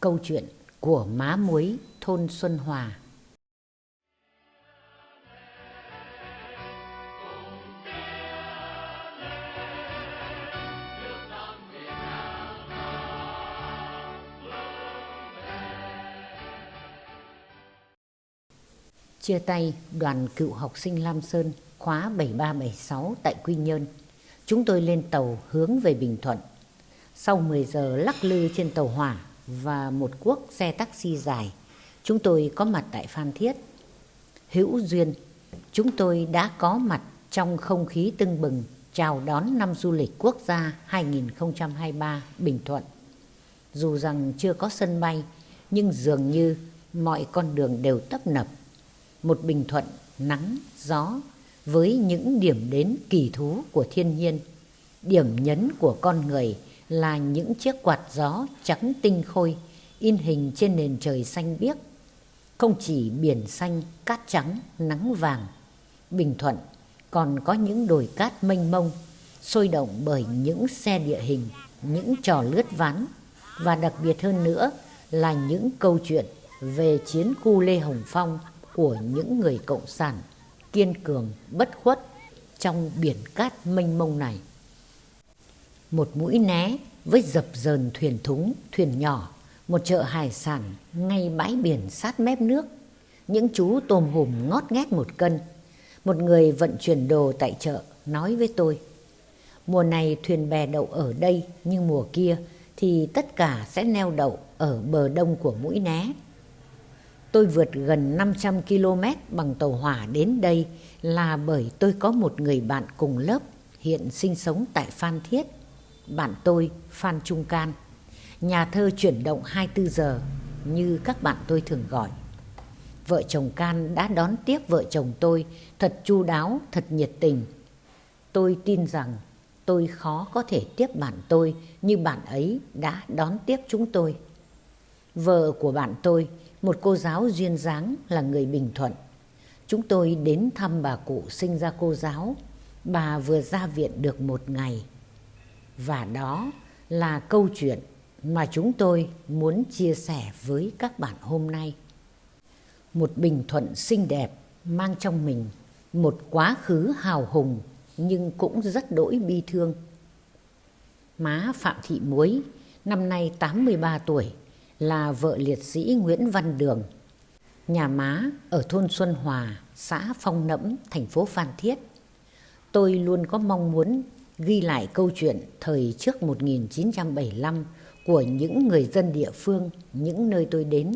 Câu chuyện của má muối thôn Xuân Hòa Chia tay đoàn cựu học sinh Lam Sơn, khóa 7376 tại Quy Nhơn. Chúng tôi lên tàu hướng về Bình Thuận. Sau 10 giờ lắc lư trên tàu hỏa và một cuốc xe taxi dài, chúng tôi có mặt tại Phan Thiết. Hữu duyên, chúng tôi đã có mặt trong không khí tưng bừng chào đón năm du lịch quốc gia 2023 Bình Thuận. Dù rằng chưa có sân bay, nhưng dường như mọi con đường đều tấp nập. Một Bình Thuận nắng, gió với những điểm đến kỳ thú của thiên nhiên. Điểm nhấn của con người là những chiếc quạt gió trắng tinh khôi in hình trên nền trời xanh biếc. Không chỉ biển xanh, cát trắng, nắng vàng, Bình Thuận còn có những đồi cát mênh mông, sôi động bởi những xe địa hình, những trò lướt ván và đặc biệt hơn nữa là những câu chuyện về chiến khu Lê Hồng Phong của những người cộng sản kiên cường, bất khuất trong biển cát mênh mông này. Một mũi né với dập dờn thuyền thúng, thuyền nhỏ, một chợ hải sản ngay bãi biển sát mép nước. Những chú tôm hùm ngót nghét một cân. Một người vận chuyển đồ tại chợ nói với tôi. Mùa này thuyền bè đậu ở đây nhưng mùa kia thì tất cả sẽ neo đậu ở bờ đông của mũi né. Tôi vượt gần 500 km bằng tàu hỏa đến đây là bởi tôi có một người bạn cùng lớp hiện sinh sống tại Phan Thiết. Bạn tôi Phan Trung Can, nhà thơ chuyển động 24 giờ như các bạn tôi thường gọi. Vợ chồng Can đã đón tiếp vợ chồng tôi thật chu đáo, thật nhiệt tình. Tôi tin rằng tôi khó có thể tiếp bạn tôi như bạn ấy đã đón tiếp chúng tôi. Vợ của bạn tôi một cô giáo duyên dáng là người Bình Thuận. Chúng tôi đến thăm bà cụ sinh ra cô giáo. Bà vừa ra viện được một ngày. Và đó là câu chuyện mà chúng tôi muốn chia sẻ với các bạn hôm nay. Một Bình Thuận xinh đẹp mang trong mình một quá khứ hào hùng nhưng cũng rất đỗi bi thương. Má Phạm Thị Muối, năm nay 83 tuổi, là vợ liệt sĩ Nguyễn Văn Đường. Nhà má ở thôn Xuân Hòa, xã Phong Nẫm, thành phố Phan Thiết. Tôi luôn có mong muốn ghi lại câu chuyện thời trước 1975 của những người dân địa phương, những nơi tôi đến.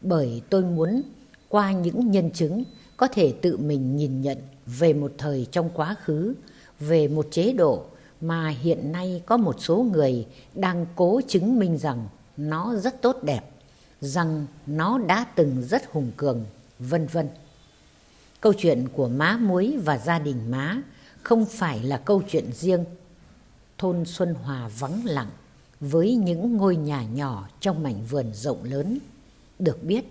Bởi tôi muốn qua những nhân chứng có thể tự mình nhìn nhận về một thời trong quá khứ, về một chế độ mà hiện nay có một số người đang cố chứng minh rằng nó rất tốt đẹp, rằng nó đã từng rất hùng cường, vân vân. Câu chuyện của má muối và gia đình má không phải là câu chuyện riêng. Thôn Xuân Hòa vắng lặng với những ngôi nhà nhỏ trong mảnh vườn rộng lớn. Được biết,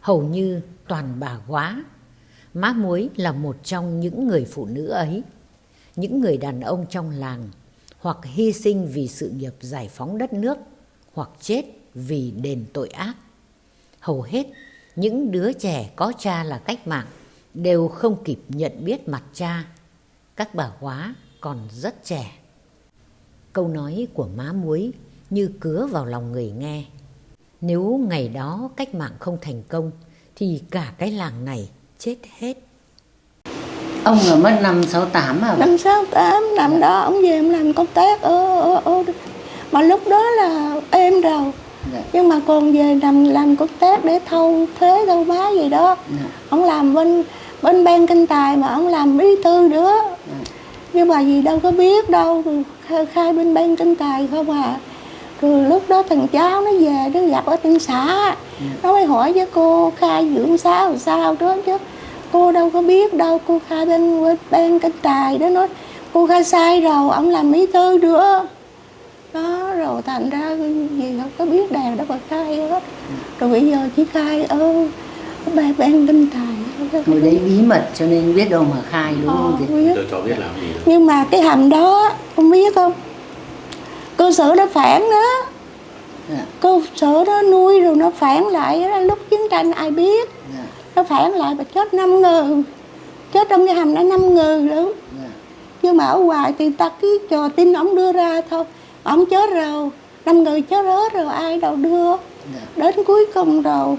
hầu như toàn bà quá. Má muối là một trong những người phụ nữ ấy. Những người đàn ông trong làng hoặc hy sinh vì sự nghiệp giải phóng đất nước hoặc chết vì đền tội ác. Hầu hết những đứa trẻ có cha là cách mạng đều không kịp nhận biết mặt cha. Các bà quá còn rất trẻ. Câu nói của má muối như cứa vào lòng người nghe. Nếu ngày đó cách mạng không thành công thì cả cái làng này chết hết. Ông ở mất năm 68 à? Năm 68, năm đó ông về ông làm công tác ở, ở, ở mà lúc đó là êm rồi dạ. nhưng mà còn về làm làm công tác để thâu thuế thâu bá gì đó dạ. ông làm bên bên ban kinh tài mà ông làm bí thư nữa. Nhưng mà gì đâu có biết đâu khai, khai bên ban kinh tài không à. Rồi lúc đó thằng cháu nó về nó gặp ở trên xã. Nó mới hỏi với cô khai dưỡng sao sao đó chứ. Cô đâu có biết đâu cô khai bên ban kinh tài đó nói cô khai sai rồi ông làm bí thư nữa. Đó rồi thành ra gì không có biết đèn đâu mà khai hết. Rồi bây giờ chỉ khai ơ ban ban kinh tài người đấy bí mật cho nên biết đâu mà khai đúng không ờ, biết. tôi cho biết làm gì đâu. nhưng mà cái hầm đó không biết không cơ sở nó phản đó dạ. cơ sở đó nuôi rồi nó phản lại đó, lúc chiến tranh ai biết dạ. nó phản lại và chết năm người chết trong cái hầm đã năm người luôn dạ. nhưng mà ở ngoài thì ta cứ chờ tin ông đưa ra thôi ông chết rồi năm người chết rớt rồi ai đâu đưa dạ. đến cuối cùng rồi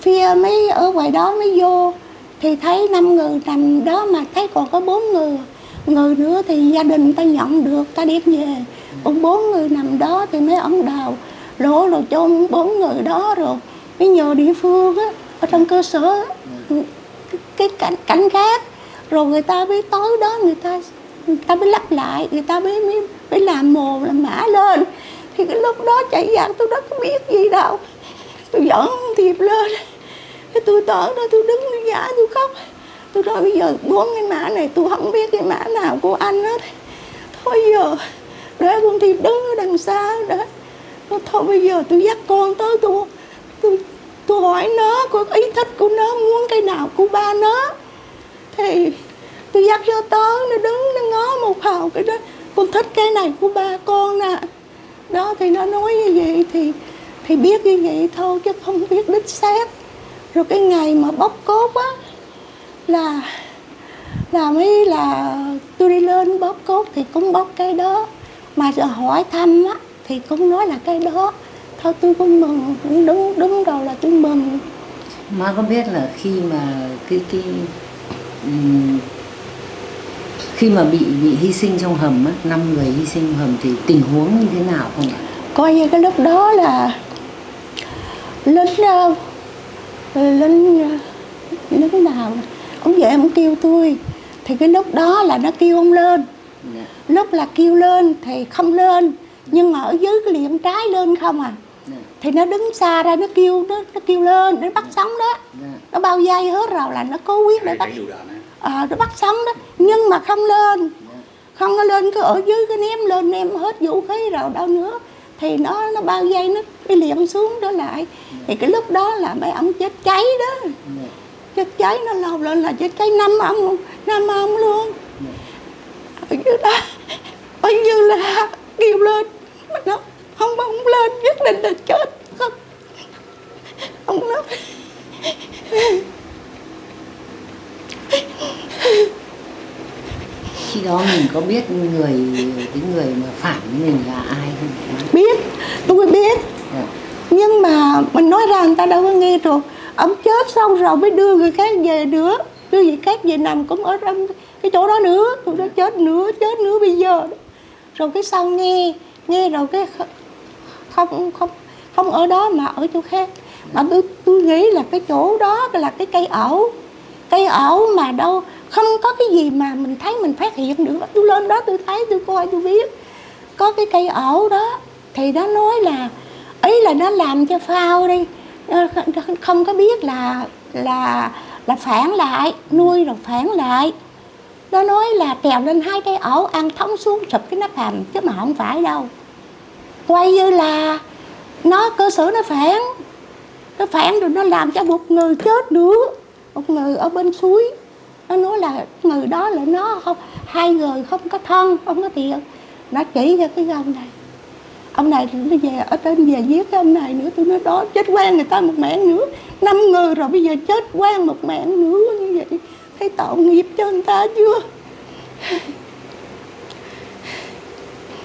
phía mấy ở ngoài đó mới vô thì thấy năm người nằm đó mà thấy còn có bốn người. Người nữa thì gia đình ta nhận được ta đem về. Còn bốn người nằm đó thì mấy ông đào. Lỗ rồi chôn bốn người đó rồi. Mới nhờ địa phương á ở trong cơ sở cái cảnh cảnh khác. Rồi người ta mới tối đó người ta người ta mới lắp lại người ta mới mới, mới làm mồ làm mã lên. Thì cái lúc đó chạy giặc tôi đâu có biết gì đâu. Tôi dẫn thiệp lên cái tôi tở đó tôi đứng tôi giả tôi khóc. Tôi nói bây giờ bốn cái mã này, tôi không biết cái mã nào của anh hết. Thôi giờ, để con thì đứng ở đằng xa đó thôi bây giờ tôi dắt con tới, tôi tôi tôi hỏi nó có ý thích của nó, muốn cái nào của ba nó. Thì tôi dắt cho tới, nó đứng, nó ngó một hào cái đó. Con thích cái này của ba con nè. Đó, thì nó nói như vậy thì thì biết như vậy thôi, chứ không biết đích xác rồi cái ngày mà bóc cốt á là là mới là tôi đi lên bóp cốt thì cũng bóp cái đó. Mà giờ hỏi thăm á thì cũng nói là cái đó. Thôi tôi cũng mừng đúng đúng rồi là tôi mừng. Má có biết là khi mà cái cái um, khi mà bị bị hy sinh trong hầm á năm người hy sinh trong hầm thì tình huống như thế nào không ạ? Coi như cái lúc đó là lính lính uh, lính nào ông về ông kêu tôi thì cái lúc đó là nó kêu ông lên yeah. Dạ. lúc là kêu lên thì không lên nhưng mà ở dưới cái liệm trái lên không à yeah. Dạ. thì nó đứng xa ra nó kêu nó, nó kêu lên nó bắt sống đó yeah. Dạ. nó bao dây hết rồi là nó cố quyết để bắt à, nó bắt sống đó nhưng mà không lên không có lên cứ ở dưới cái ném lên ném hết vũ khí rồi đâu nữa thì nó nó bao dây, nó cái liệm xuống đó lại. Thì cái lúc đó là mấy ông chết cháy đó. Chết cháy, nó lâu lên là chết cháy năm ông năm ông luôn. Ở dưới đó bao nhiêu là kêu lên. Mà nó không không lên, nhất định là chết. Không. Ông nói khi đó mình có biết người cái người mà phản với mình là ai không? Biết tôi biết. Dạ. nhưng mà mình nói ra người ta đâu có nghe được. Ông chết xong rồi mới đưa người khác về nữa. Đưa người khác về nằm cũng ở trong cái chỗ đó nữa. Tụi nó chết nữa chết nữa bây giờ. Rồi cái sau nghe nghe rồi cái không không không ở đó mà ở chỗ khác. Mà tôi tôi nghĩ là cái chỗ đó là cái cây ẩu. Cây ẩu mà đâu không có cái gì mà mình thấy mình phát hiện được tôi lên đó tôi thấy, tôi coi, tôi biết. Có cái cây ẩu đó, thì nó nói là, ý là nó làm cho phao đi. Không có biết là là là phản lại, nuôi rồi phản lại. Nó nói là trèo lên hai cây ổ, ăn thống xuống, sụp cái nắp hầm, chứ mà không phải đâu. Quay như là nó, cơ sở nó phản. Nó phản rồi nó làm cho một người chết nữa. Một người ở bên suối nó nói là người đó là nó không hai người không có thân không có tiền. Nó chỉ cho cái gông này. Ông này nó về ở trên về giết cái ông này nữa tôi nói đó chết quan người ta một mạng nữa. Năm người rồi bây giờ chết quan một mạng nữa như vậy. Thấy tội nghiệp cho người ta chưa?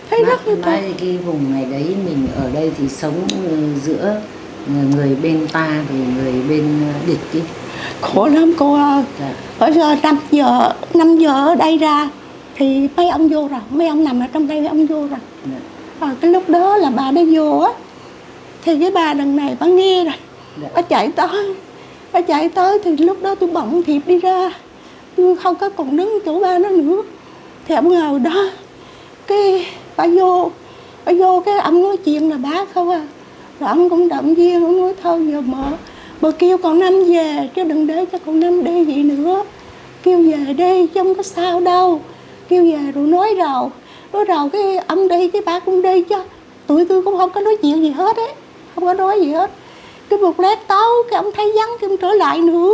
Thấy rất là nói cái vùng này đấy mình ở đây thì sống ừ, giữa người bên ta thì người bên ờ, địch chứ khổ lắm cô ơi. Dạ. ở giờ năm giờ năm giờ ở đây ra thì mấy ông vô rồi mấy ông nằm ở trong đây mấy ông vô rồi. À, cái lúc đó là bà đã vô á thì cái bà đằng này bà nghe rồi. Dạ. bà chạy tới bà chạy tới thì lúc đó tôi bận thiệp đi ra. Tôi không có còn đứng chỗ ba nó nữa. Thì ông ngồi đó cái bà vô bà vô cái ông nói chuyện là bá không à. Rồi ông cũng động viên ông nói thôi giờ mở bà kêu con năm về, chứ đừng để cho con năm đi gì nữa. Kêu về đi, chứ không có sao đâu. Kêu về rồi nói rồi nói rồi cái ông đi, cái ba cũng đi chứ. Tụi tôi cũng không có nói chuyện gì hết ấy. Không có nói gì hết. Cái một lát tối, cái ông thấy vắng cái ông trở lại nữa.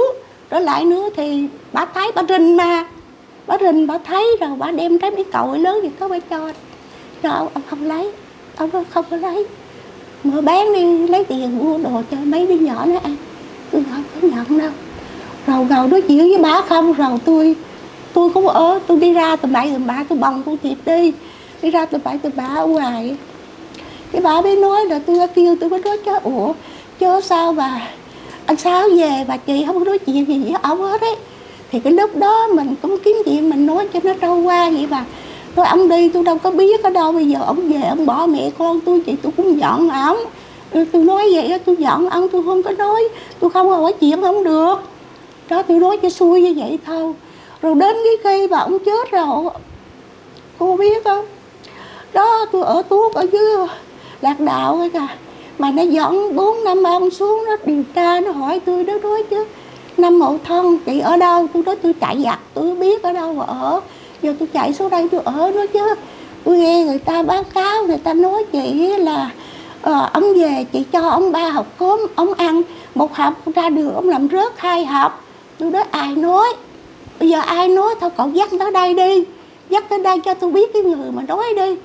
Trở lại nữa thì bà thấy bà rình mà. Bà rình, bà thấy rồi bà đem trái mấy cậu lớn gì có bà cho. Rồi ông không lấy. Ông không có lấy. Mở bán đi, lấy tiền mua đồ cho mấy đứa nhỏ nó ăn không có nhận đâu. Rồi ngồi nói chuyện với bà không, rồi tôi tôi cũng ở. Tôi đi ra tầm bảy tầm ba tôi bồng tôi thiệp đi. Đi ra tầm bảy tầm ba ở ngoài. Cái bà mới nói là tôi kêu, tôi mới nói chứ ủa chứ sao bà, anh sao về, bà chị không có nói chuyện gì với ông hết ấy. Thì cái lúc đó mình cũng kiếm chuyện, mình nói cho nó trôi qua vậy bà. Rồi ông đi, tôi đâu có biết ở đâu, bây giờ ông về, ông bỏ mẹ con tôi, chị tôi cũng giận ổng tôi nói vậy tôi giận ông, tôi không có nói. Tôi không hỏi chuyện không được. Đó, tôi nói cho xui như vậy thôi. Rồi đến cái khi mà ông chết rồi cô biết không? Đó, tôi ở tuốt ở dưới lạc đạo ấy cả mà nó dẫn bốn năm ông xuống, nó điều tra, nó hỏi tôi đó nói chứ, năm mậu thân, chị ở đâu? Tôi nói, tôi chạy giặt tôi biết ở đâu mà ở. Giờ tôi chạy xuống đây tôi ở đó chứ. Tôi nghe người ta báo cáo, người ta nói chị là ờ, ông về chị cho ông ba học cốm ông ăn một hộp ra đường ông làm rớt hai hộp. Tôi nói ai nói? Bây giờ ai nói thôi cậu dắt tới đây đi dắt tới đây cho tôi biết cái người mà nói đi.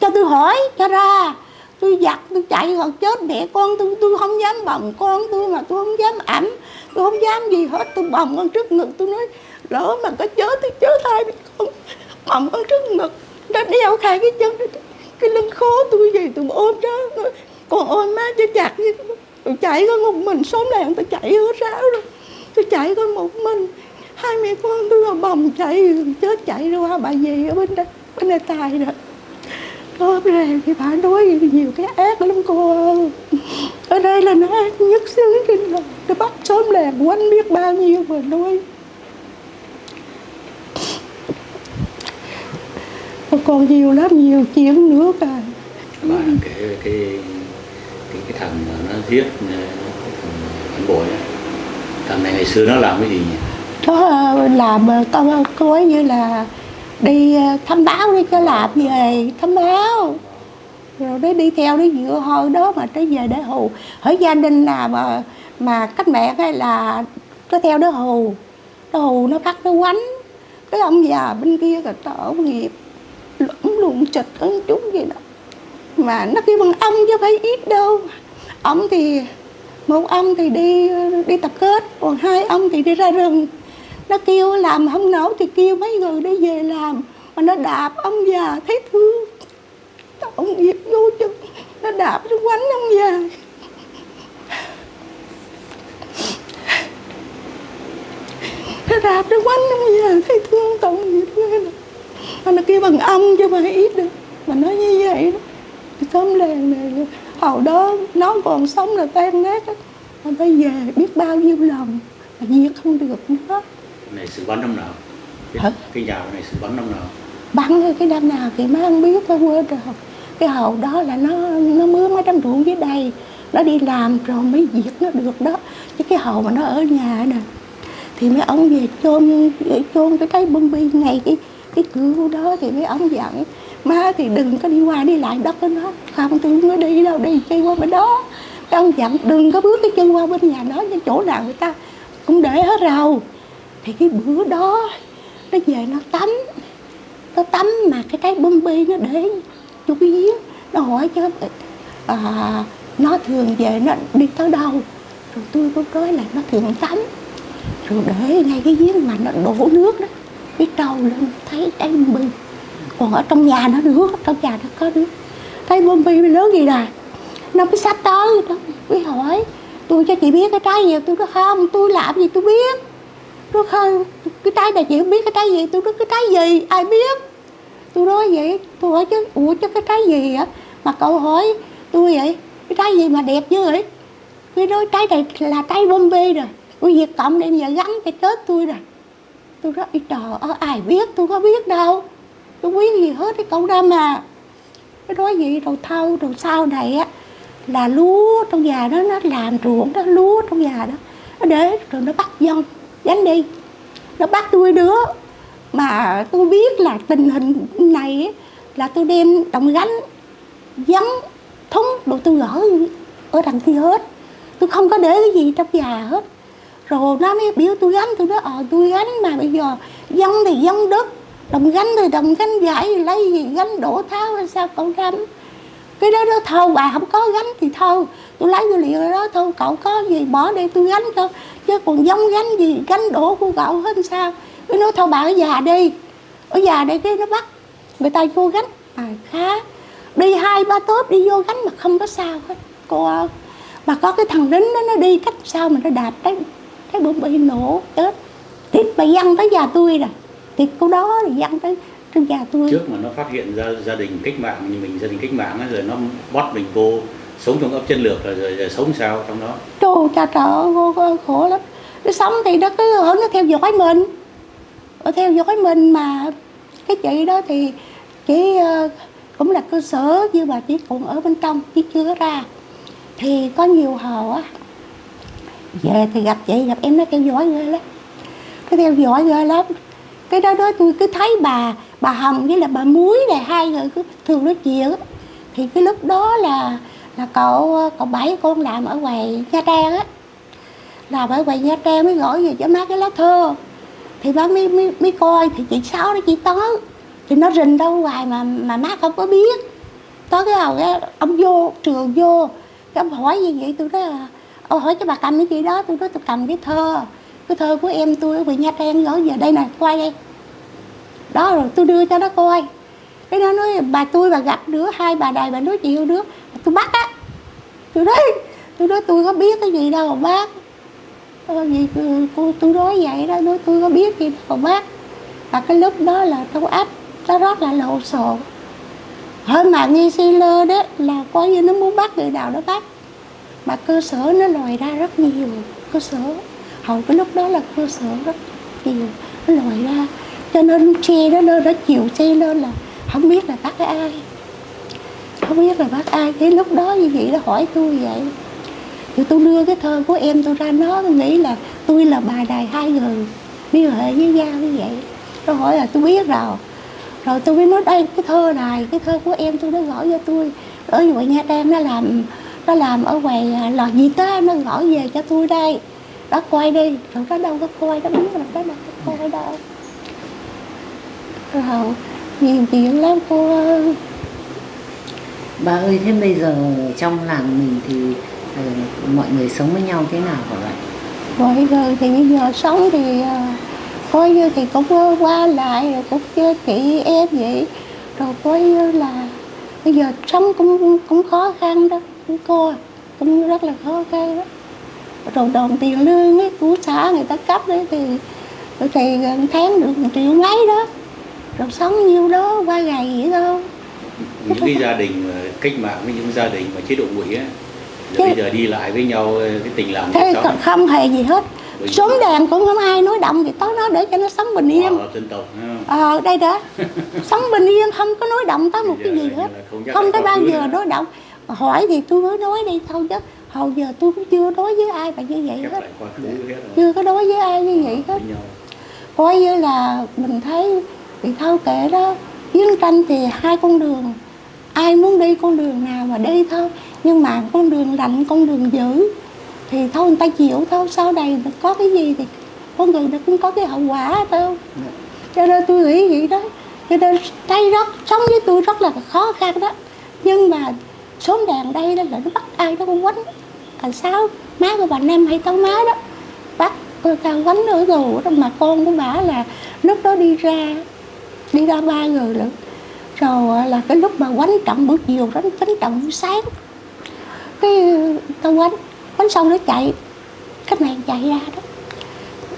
Cho tôi hỏi cho ra. Tôi giặt tôi chạy còn chết mẹ con tôi tôi không dám bồng con tôi mà tôi không dám ẩm tôi không dám gì hết. Tôi bồng con trước ngực tôi nói lỡ mà có chết tôi chết hai con bồng con trước ngực nó đeo khai cái chân cái lưng khó tôi gì tôi ôm đó còn ôm má cho chặt như tôi chạy có một mình, xóm làng tôi chạy hết ráo rồi. Tôi chạy có một mình. Hai mẹ con tôi là bồng chạy chết chạy ra qua bà gì ở bên đây bên đây tài rồi ôm ra thì bà nói nhiều cái ác lắm cô ở đây là nó ác nhất xứ trên đời nó bắt xóm làng quanh biết bao nhiêu mà nói. Còn nhiều lắm nhiều chuyện nữa cả. Bà kể cái cái cái thằng mà nó giết phản bội thằng này ngày xưa nó làm cái gì nhỉ? Nó làm có có như là đi thăm báo đi cho làm về thăm báo. Rồi đấy đi theo đi dựa hồi đó mà tới về để hù. Hỏi gia đình nào mà mà cách mẹ hay là có theo đó hù. Nó hù nó bắt nó quánh. Cái ông già bên kia là tỏ nghiệp lũng lụng chật ấn chúng gì đó. Mà nó kêu bằng ông chứ phải ít đâu. Ông thì, một ông thì đi đi tập kết, còn hai ông thì đi ra rừng. Nó kêu làm không nổi thì kêu mấy người đi về làm. Mà nó đạp ông già, thấy thương. Ông nghiệp vô chân nó đạp nó quánh ông già. Nó đạp nó quánh ông già, thấy thương tổng nghiệp ghê lắm nó kêu bằng ông chứ mà ít được. Mà nói như vậy đó. Xóm làng này hồi đó nó còn sống là tan nát á. Mà bây giờ biết bao nhiêu lần mà giết không được nữa. Này sự bắn năm nào? Cái, Hả? cái nhà này sự bắn năm nào? Bắn cái năm nào thì má không biết nó quên rồi cái hồi đó là nó nó mướn mấy trăm ruộng dưới đây. Nó đi làm rồi mới diệt nó được đó. Chứ cái hồi mà nó ở nhà nè thì mấy ông về chôn chôn cái cái bông bi ngày cái cái cửa đó thì mấy ông dặn má thì đừng có đi qua đi lại đất đó nó không tôi không có đi đâu đi chơi qua bên đó. Cái ông dặn đừng có bước cái chân qua bên nhà đó cái chỗ nào người ta cũng để hết rồi thì cái bữa đó nó về nó tắm. Nó tắm mà cái cái bông bi nó để chú cái giếng nó hỏi chứ à, nó thường về nó đi tới đâu? Rồi tôi có nói là nó thường tắm. Rồi để ngay cái giếng mà nó đổ nước đó cái trâu lên thấy cái bông bi còn ở trong nhà nó nước trong nhà nó có nước thấy bông bi lớn gì nè. Nó mới sắp tới nó mới hỏi, tôi cho chị biết cái trái gì? Tôi nói không tôi làm gì tôi biết. Nó không cái trái này chị không biết cái trái gì, tôi nói cái trái gì? Ai biết? Tôi nói vậy, tôi hỏi chứ, ủa chứ cái trái gì á mà cậu hỏi, tôi vậy, cái trái gì mà đẹp dữ vậy? Tôi nói, trái này là trái bom bê rồi tôi việc cộng đem giờ gắn cái tết tôi rồi tôi nói trời ơi ai biết? Tôi có biết đâu. Tôi biết gì hết cái cậu đó mà. Cái nói gì rồi thâu rồi sau này á là lúa trong nhà đó nó làm ruộng đó lúa trong nhà đó nó để rồi nó bắt dân đánh đi. Nó bắt tôi đứa mà tôi biết là tình hình này ấy, là tôi đem đồng gánh giấm thúng đồ tôi gỡ ở đằng kia hết. Tôi không có để cái gì trong nhà hết rồi nó mới biểu tôi gánh tôi nói ờ tôi gánh mà bây giờ dân thì dân đất đồng gánh thì đồng gánh, giải lấy gì, gánh đổ tháo hay sao cậu gánh? Cái đó đó thôi bà không có gánh thì thôi tôi lấy tôi liệu đó thôi cậu có gì bỏ đây tôi gánh cho, chứ còn giống gánh gì, gánh đổ của cậu hết sao? Cái nói thôi bà ở già đi, ở già đây cái nó bắt, người ta vô gánh. À khá. Đi hai, ba tốt đi vô gánh mà không có sao hết. Cô ơi, mà có cái thằng lính đó, nó đi cách sao mà nó đạp đấy cái bụng bị nổ chết. Thì bà dăng tới nhà tôi rồi thì cô đó thì dăng tới trên nhà tôi. Trước mà nó phát hiện ra gia đình cách mạng như mình gia đình cách mạng ấy, rồi nó bắt mình vô sống trong ấp chân lược rồi, rồi, rồi sống sao trong đó? Trời cha trời cô, khổ lắm. Nó sống thì nó cứ ở nó theo dõi mình. Nó theo dõi mình mà. Cái chị đó thì chỉ ờ, cũng là cơ sở nhưng mà chỉ còn ở bên trong chứ chưa ra. Thì có nhiều hồ á về thì gặp chị gặp em nó theo dõi ghê lắm. Cái theo dõi ghê lắm. Cái đó đó tôi cứ thấy bà bà hồng với là bà muối này hai người cứ thường nói chuyện thì cái lúc đó là là cậu cậu bảy con làm ở ngoài nha trang á. Làm ở ngoài nha trang mới gửi về cho má cái lá thơ thì má mới, mới, mới coi thì chị sáu đó chị tới thì nó rình đâu hoài mà mà má không có biết. Tới cái hầu cái ông vô trường vô. Cái ông hỏi gì vậy tôi nói là Ô hỏi cho bà cầm cái gì đó tôi nói tôi cầm cái thơ. Cái thơ của em tôi ở Nha Trang gửi về. Đây nè quay đây. Đó rồi tôi đưa cho nó coi. Cái nó nói bà tôi bà gặp đứa hai bà đài bà nói chuyện đứa. Tôi bắt á. Tôi nói tôi nói tôi có biết cái gì đâu mà bác Ờ, gì cô tôi nói vậy đó nói tôi có biết gì đâu mà bác. Và cái lúc đó là tôi áp nó rất là lộn xộn. Hơn mà nghi si lơ đó là coi như nó muốn bắt người nào đó bắt mà cơ sở nó lòi ra rất nhiều, cơ sở. Hầu cái lúc đó là cơ sở rất nhiều. Nó lòi ra, cho nên xe đó, nó nó chịu xe lên là không biết là bắt ai. Không biết là bắt ai. Cái lúc đó như vậy nó hỏi tôi vậy. Thì tôi đưa cái thơ của em tôi ra, nó tôi nghĩ là tôi là bà đài hai người, liên hệ với nhau như vậy. Nó hỏi là tôi biết rồi. Rồi tôi mới nói, đây, cái thơ này, cái thơ của em tôi nó gửi cho tôi. Ở ngoài nha trang nó làm nó làm ở ngoài à, lò gì tới nó gửi về cho tôi đây. Đó coi đi. Rồi nó đâu có coi nó biết là nó đâu có coi đâu. Rồi nhiều chuyện lắm cô ơi. Bà ơi thế bây giờ trong làng mình thì ờ, mọi người sống với nhau thế nào hả bạn? Bây giờ thì bây giờ sống thì à, coi như thì cũng ờ, qua lại rồi cũng chơi chị em vậy. Rồi coi như là bây giờ sống cũng cũng khó khăn đó cũng cô cũng rất là khó khăn đó. Rồi đồng tiền lương ấy của xã người ta cấp đấy thì thì gần tháng được một triệu mấy đó. Rồi sống nhiêu đó qua ngày vậy thôi. Những cái gia đình cách mạng với những gia đình mà chế độ ngụy á bây giờ đi lại với nhau cái tình làng thế sống. không hề gì hết. Sống đèn cũng không ai nói động gì tới nó để cho nó sống bình yên. Không? ờ đây đó. Sống bình yên không có nói động tới một cái gì hết. không không tới bao giờ nói động hỏi thì tôi mới nói đi thôi chứ hầu giờ tôi cũng chưa nói với ai mà như vậy hết. hết chưa có nói với ai như vậy hết. với nhau. Coi như là mình thấy thì thâu kệ đó chiến tranh thì hai con đường ai muốn đi con đường nào mà đi thôi. Nhưng mà con đường lạnh con đường dữ thì thôi người ta chịu thôi. Sau này có cái gì thì con người nó cũng có cái hậu quả thôi cho nên tôi nghĩ vậy đó. Cho nên đây rất sống với tôi rất là khó khăn đó. Nhưng mà xuống đàn đây đó là nó bắt ai nó cũng quánh à sao? Má của bà năm hay tao má đó. Bắt cô ta quánh ở tù đó mà con của bà là lúc đó đi ra đi ra ba người nữa rồi ờ, là cái lúc mà quánh trọng buổi chiều đó quánh trọng buổi sáng. Cái ờ, tao quánh quánh xong nó chạy, cái này chạy ra đó.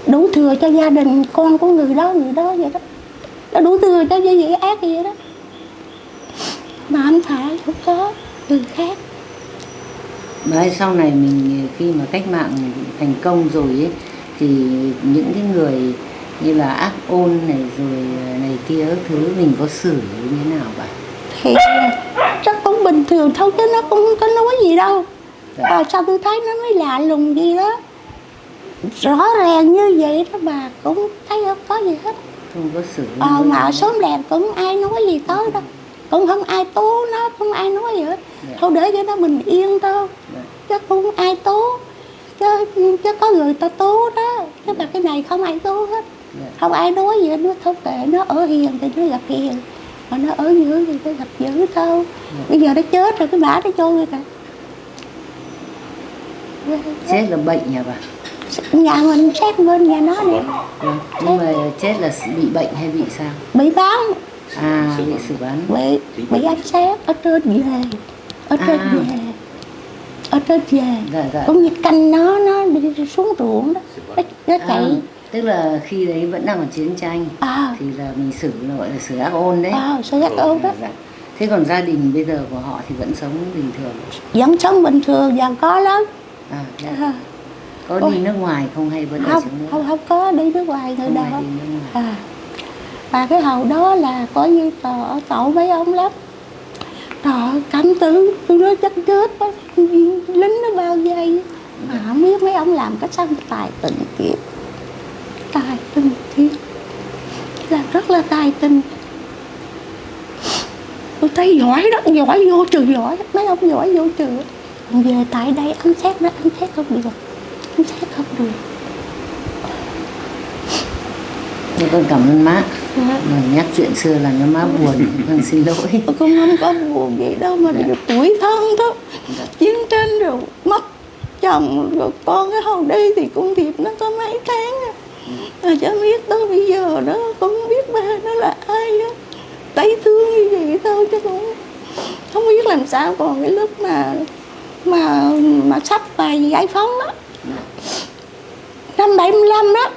Đủ thừa cho gia đình con của người đó người đó vậy đó. Nó đủ thừa cho như vậy ác vậy đó. Mà anh phải không có người khác. Ơi sau này mình khi mà cách mạng thành công rồi ấy thì những cái người như là ác ôn này rồi này kia thứ mình có xử như thế nào bà? thì chắc cũng bình thường thôi chứ nó cũng có nói gì đâu. Dạ. à, sao tôi thấy nó mới lạ lùng gì đó. Rõ ràng như vậy đó bà cũng thấy không có gì hết. Không có xử ờ, mà ở xóm làng cũng ai nói gì tới đâu cũng không ai tố nó không ai nói gì hết. Dạ. thôi để cho nó bình yên thôi. Dạ. chứ không ai tố. Chứ, chứ có người ta tố đó. Chứ mà cái này không ai tố hết. Dạ. không ai nói gì hết. Nó không kệ nó ở hiền thì nó gặp hiền. Mà nó ở dưới thì cái gặp dữ thôi. Bây giờ nó chết rồi cái bả nó trôi rồi kìa. Chết là bệnh nhà bà? Nhà mình xét bên nhà nó Vâng. nhưng mà chết là bị bệnh hay bị sao? Bị bán à bị xử bắn bị bị ăn xét ở trên về ở trên À. về ở trên về. Dạ dạ. Cũng như canh nó nó đi xuống ruộng đó. Nó, à, chạy. tức là khi đấy vẫn đang còn chiến tranh à. thì là mình xử gọi là xử ác ôn đấy. À sao giác ơn đó. Dạ. thế còn gia đình bây giờ của họ thì vẫn sống bình thường? Vẫn sống bình thường và có lắm. À, dạ. à, có Ôi. đi nước ngoài không hay vẫn ở không trong nước? không không có đi nước ngoài đó ai đi nước ngoài. À và cái hầu đó là có như tờ tội mấy ông lắm. Tờ cảnh cảm tử tôi nói chắc chết đó. lính nó bao dây, mà không biết mấy ông làm cái sao tài tình kiếp tài tình kiếp là rất là tài tình. Tôi thấy giỏi đó giỏi vô trường giỏi. Mấy ông giỏi vô trường về tại đây ăn xét nó ăn xét không được. Ăn xét không được. Thế con cảm ơn má Dạ. mà nhắc chuyện xưa là nó má buồn. Con xin lỗi. Cũng không có buồn gì đâu mà Dạ. được tuổi thân đó. Dạ. chiến tranh rồi mất chồng rồi con cái hầu đi thì công việc nó có mấy tháng à. mà cho biết tới bây giờ đó con không biết ba nó là ai á. Thấy thương như vậy thôi chứ cũng không biết làm sao còn cái lúc mà mà mà sắp vào giải phóng đó. Năm 75 đó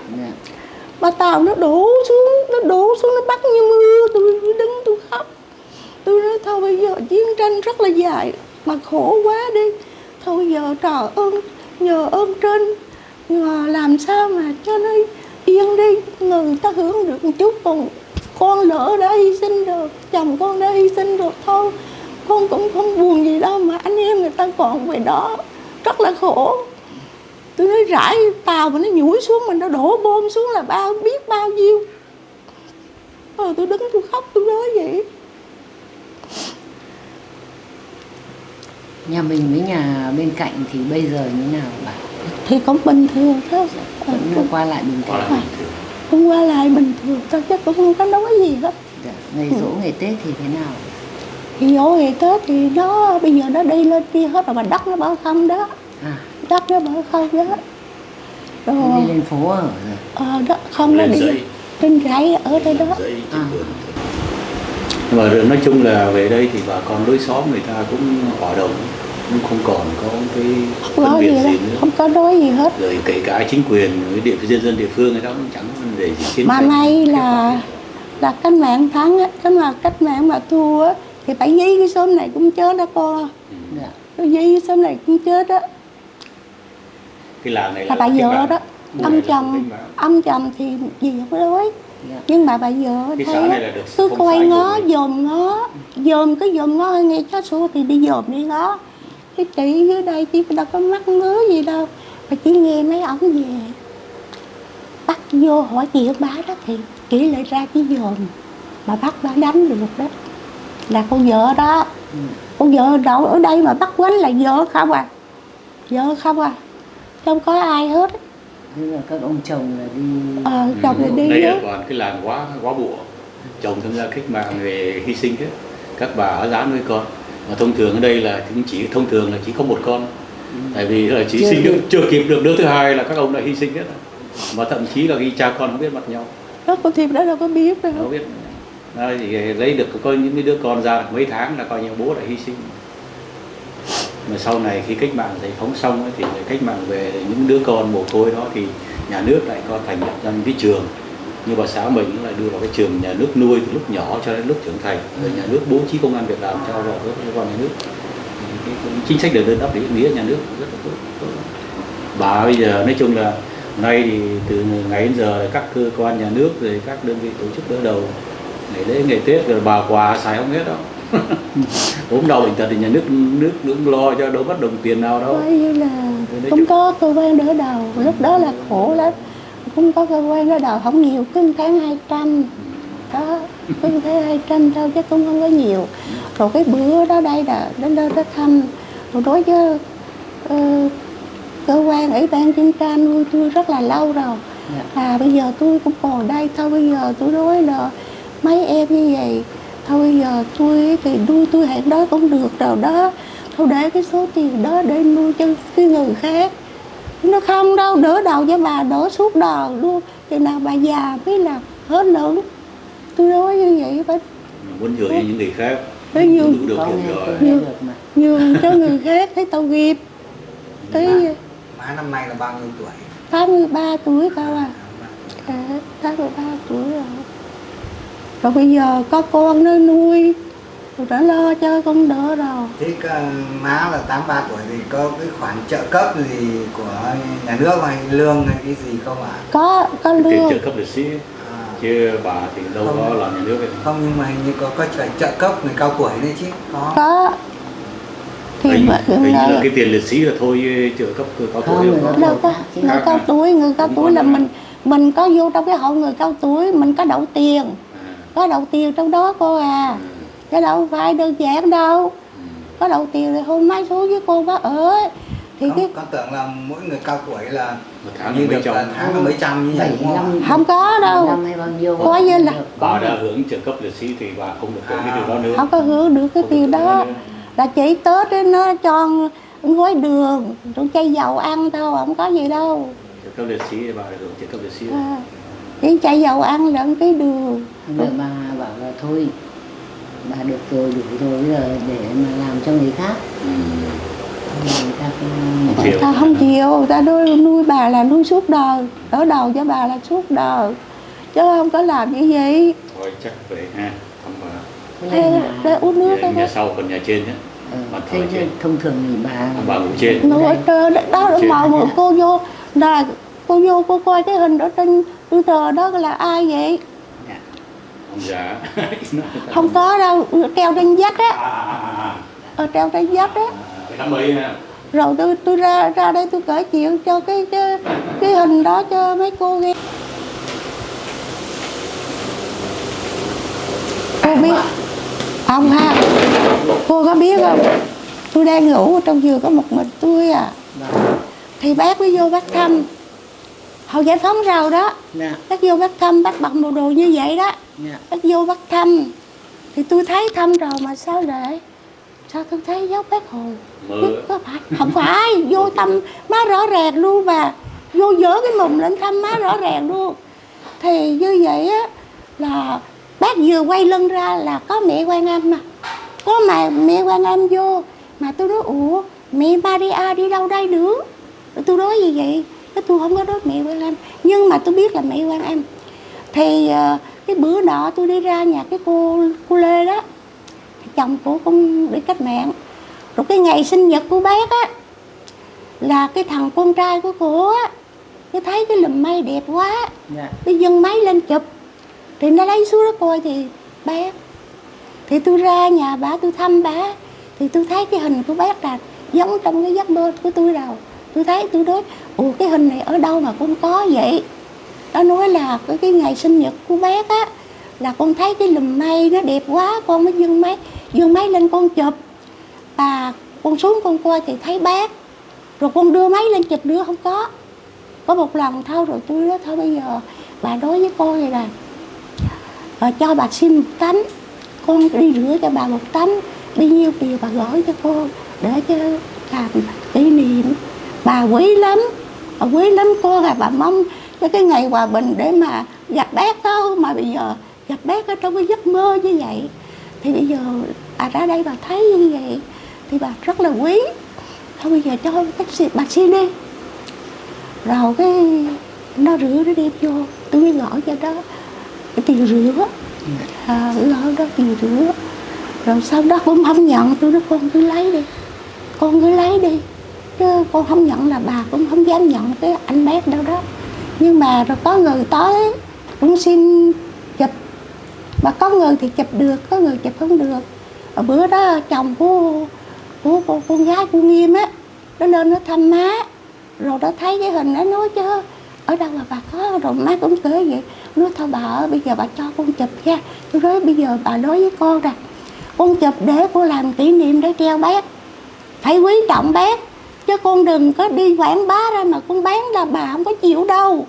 bà mà tàu nó đổ xuống, nó đổ xuống, nó bắt như mưa. Tôi đứng tôi khóc. Tôi nói thôi bây giờ chiến tranh rất là dài. Mà khổ quá đi. Thôi giờ trời ơn, nhờ ơn trên. Nhờ làm sao mà cho nó yên đi. Người ta hưởng được một chút, còn con lỡ đã hy sinh rồi. Chồng con đã hy sinh rồi. Thôi, con cũng không buồn gì đâu mà anh em người ta còn về đó. Rất là khổ tôi nói rải tàu mà nó nhủi xuống mình nó đổ bom xuống là bao biết bao nhiêu. Ờ tôi đứng tôi khóc tôi nói vậy. Nhà mình với nhà bên cạnh thì bây giờ như nào bà? Thì cũng bình thường thôi. Ờ, vẫn qua lại bình thường. Thường. cũng qua lại bình thường thôi chứ cũng không có nói gì hết. Dạ. ngày dỗ ngày tết thì thế nào? Thì dỗ ngày tết thì nó bây giờ nó đi lên kia hết rồi mà đất nó bỏ không đó. À đất nó bỏ không đó rồi đi lên phố ở ờ, đất không nó đi trên rẫy ở đây đó. À. mà nói chung là về đây thì bà con lối xóm người ta cũng hòa đồng cũng không còn có cái không phân có biệt gì đó gì nữa. không có nói gì hết. Rồi kể cả chính quyền với địa dân dân địa phương người ta cũng chẳng vấn đề gì chiến mà may là là cách mạng thắng á cái mà cách mạng mà thua á thì phải giấy cái xóm này cũng chết đó con dạ. cái giấy cái xóm này cũng chết đó cái làng này là bà cách vợ đó ông chồng ông chồng thì gì không có nói dạ. nhưng mà bà vợ Cái thấy cứ coi ngó dòm ngó dòm cái dòm ngó nghe chó sủa thì đi dòm đi ngó cái chị dưới đây chị đâu có mắc ngứa gì đâu mà chỉ nghe mấy ổng về. Bắt vô hỏi chuyện bá đó thì chỉ lại ra chỉ dòm mà bắt bà đánh được đó là con vợ đó. Ừ. con vợ đậu ở đây mà bắt quánh là vợ không à? Vợ không à không có ai hết. Thế là các ông chồng là đi ờ chồng thì đi đây đó là toàn cái làng quá quá bụa. Chồng tham gia cách mạng về hy sinh hết. Các bà ở giá nuôi con. Mà thông thường ở đây là cũng chỉ thông thường là chỉ có một con. Tại vì là chỉ Chưa sinh được, chưa kịp được đứa thứ hai là các ông đã hy sinh hết rồi. mà thậm chí là khi cha con không biết mặt nhau. Đó con thiệp đó đâu có biết đâu. Không biết. Đó, thì lấy được có những đứa con ra được mấy tháng là coi như bố đã hy sinh mà sau này khi cách mạng giải phóng xong ấy, thì cách mạng về những đứa con mồ côi đó thì nhà nước lại có thành lập ra những cái trường. Như bà xã mình cũng lại đưa vào cái trường nhà nước nuôi từ lúc nhỏ cho đến lúc trưởng thành. Rồi nhà nước bố trí công an việc làm cho vào các cơ quan nhà nước. Cái, cái chính sách được đơn đáp để nghĩa nhà nước rất là tốt, tốt. bà bây giờ nói chung là nay thì từ ngày đến giờ các cơ quan nhà nước rồi các đơn vị tổ chức đỡ đầu. Ngày lễ ngày tết rồi bà quà xài không hết đâu ốm đau bệnh tật thì nhà nước nước cũng lo cho đâu mất đồng tiền nào đâu. Coi như là không có cơ quan đỡ đầu. Lúc đó là khổ lắm. Không có cơ quan đỡ đầu. Không nhiều cứ tháng hai trăm. Đó cứ hai trăm thôi chứ cũng không có nhiều. Rồi cái bữa đó đây là đến đây đó thăm. Rồi đối với ờ, cơ quan ủy ban kiểm tra nuôi tôi rất là lâu rồi. À bây giờ tôi cũng còn đây. Thôi bây giờ tôi nói là mấy em như vậy thôi giờ tôi thì nuôi tôi hẹn đó cũng được rồi đó. Thôi để cái số tiền đó để nuôi cho cái người khác. Nó không đâu đỡ đầu cho bà đỡ suốt đời luôn. Thì nào bà già mới là hết lớn tôi nói như vậy phải muốn nhường cho những người khác Thế tôi nghe được mà. Nhường cho người khác thấy tội nghiệp. Thấy má năm nay là bao nhiêu tuổi? 83 tuổi cao à. à, 83 tuổi rồi rồi bây giờ có con nó nuôi. Rồi đã lo cho con đỡ rồi. Thế cả má là 83 tuổi thì có cái khoản trợ cấp gì của nhà nước hay lương hay cái gì không ạ? Có có tiền lương. trợ cấp liệt sĩ. À, chứ bà thì đâu có Không. làm nhà nước ấy. không nhưng mà hình như có có trợ, trợ cấp người cao tuổi đấy chứ. Có. Có. Thì hình, mà hình như là cái tiền liệt sĩ là thôi trợ cấp người cao tuổi Không, có. đâu có. người cao à? tuổi người cao Không tuổi có là mình mình có vô trong cái hộ người cao tuổi mình có đậu tiền. À, có đậu tiền trong đó cô à. À, chứ đâu phải đơn giản đâu. Ừ. có đậu tiền thì hôm mai xuống với cô bác ở. Thì cái không, con tưởng là mỗi người cao tuổi là một tháng như được trăm là tháng là mấy trăm như vậy đúng không ạ? 75 không có đâu. Coi như là- bà đã hưởng trợ cấp liệt sĩ thì bà không được hưởng cái điều đó nữa. Không có hưởng được cái tiền đó. là chỉ tết ấy nó cho gói đường rồi chai dầu ăn thôi không có gì đâu. Trợ cấp liệt sĩ thì bà được hưởng trợ cấp liệt sĩ à, chỉ chai dầu ăn lẫn cái đường. Mà bà bảo là thôi bà được rồi đủ rồi bây giờ để mà làm cho người khác. Ừ. người ta không Không chịu. ta không chịu người ta nuôi, nuôi bà là nuôi suốt đời. Đỡ đầu cho bà là suốt đời. Chứ không có làm như vậy thôi chắc vậy ha thăm bà là uống nước nhà, nhà sau còn nhà trên nhé ờ, Mặt thế chứ. thông thường thì bà bà ngủ trên. Nó ở trên đó, đó Trên. mà một cô vô. Là cô vô cô coi cái hình ở trên Twitter đó là ai vậy? Dạ. ông già không có đâu treo trên vách á. À, à, à, ở treo trên vách á. Rồi tôi tôi ra ra đây tôi kể chuyện cho cái cái cái hình đó cho mấy cô nghe. Cô biết không ha. Cô có biết không? Tôi đang ngủ trong giường có một mình tôi à. Vâng. thì bác mới vô bác thăm hồi giải phóng rau đó. Dạ. bác vô bác thăm bác bận bộ đồ như vậy đó. Dạ. bác vô bác thăm thì tôi thấy thăm rồi mà sao lại? Sao tôi thấy dấu bác hồ? Mơ có phải? Không phải vô thăm má rõ ràng luôn mà. Vô dỡ cái mùng lên thăm má rõ ràng luôn. Thì như vậy á là bác vừa quay lưng ra là có mẹ quan âm mà. Có mà mẹ quan âm vô mà tôi nói ủa mẹ Maria đi đâu đây nữa Rồi tôi nói gì vậy cái tôi không có nói mẹ quan âm nhưng mà tôi biết là mẹ quan âm thì ờ, cái bữa nọ tôi đi ra nhà cái cô cô Lê đó. Chồng của con bị cách mạng. Rồi cái ngày sinh nhật của bác á là cái thằng con trai của cô á nó thấy cái lùm mây đẹp quá Dạ. cái dâng máy lên chụp. Thì nó lấy xuống đó coi thì bác thì tôi ra nhà bà tôi thăm bà thì tôi thấy cái hình của bác là giống trong cái giấc mơ của tôi đâu tôi thấy tôi nói ủa cái hình này ở đâu mà con có vậy? Nó nói là cái, cái ngày sinh nhật của bác á là con thấy cái lùm mây nó đẹp quá con mới dương máy dương máy lên con chụp. Và con xuống con coi thì thấy bác. Rồi con đưa máy lên chụp nữa không có. Có một lần thôi rồi tôi nói thôi bây giờ bà đối với con vậy này rồi ờ, cho bà xin một tấm con đi rửa cho bà một tấm đi nhiêu tiền bà gửi cho con để cho làm kỷ niệm. Bà quý lắm quý lắm con à bà mong cho cái ngày hòa bình để mà gặp bác đó mà bây giờ gặp bác ở trong cái giấc mơ như vậy. Thì bây giờ bà ra đây bà thấy như vậy thì bà rất là quý. Thôi bây giờ cho xin bà xin đi. Rồi cái nó rửa nó đem vô. Tôi mới gọi cho đó cái tiền rửa. À, gọi đó tiền rửa. Rồi sau đó cũng không nhận tôi nói con cứ lấy đi con cứ lấy đi chứ con không nhận là bà cũng không dám nhận cái anh bác đâu đó. Nhưng mà rồi có người tới cũng xin chụp. Mà có người thì chụp được có người chụp không được. Ở bữa đó chồng của của con, con gái của nghiêm á nó lên nó thăm má. Rồi nó thấy cái hình nó nói chứ ở đâu mà bà có rồi má cũng kể vậy. Nói thôi bà ơi bây giờ bà cho con chụp nha. Tôi nói bây giờ bà nói với con rằng con chụp để con làm kỷ niệm để treo bác. Phải quý trọng bác chứ con đừng có đi quảng bá ra mà con bán là bà không có chịu đâu.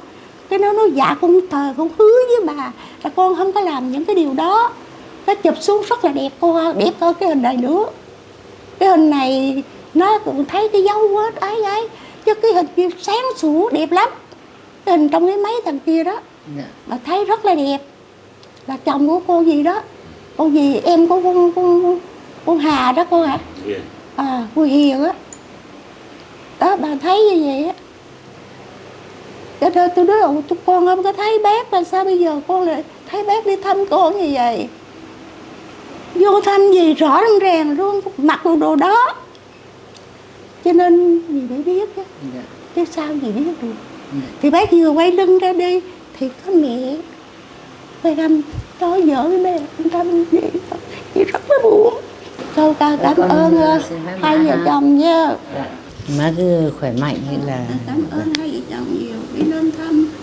Cái nó nói dạ con thờ con hứa với bà là con không có làm những cái điều đó. Nó chụp xuống rất là đẹp cô ơi, đẹp hơn cái hình này nữa. Cái hình này nó cũng thấy cái dấu vết ấy ấy. Chứ cái hình kia sáng sủa đẹp lắm. Cái hình trong cái máy thằng kia đó Dạ. mà thấy rất là đẹp. Là chồng của cô gì đó. Cô gì em của con con con Hà đó cô hả? À cô Hiền á đó bà thấy như vậy á. Cho nên tôi nói "Ủa, con không có thấy bác là sao bây giờ con lại thấy bác đi thăm con như vậy? Vô thăm gì rõ ràng ràng luôn mặc bộ đồ đó. Cho nên gì để biết chứ Dạ. chứ sao gì biết được. Dạ. thì bác vừa quay lưng ra đi thì có mẹ. Quay râm nói vợ với mẹ râm gì chị rất là buồn. Thôi ca cảm con ơn hai vợ chồng nha. Dạ má cứ khỏe mạnh hay là cảm ơn hai vợ chồng nhiều đi lên thăm.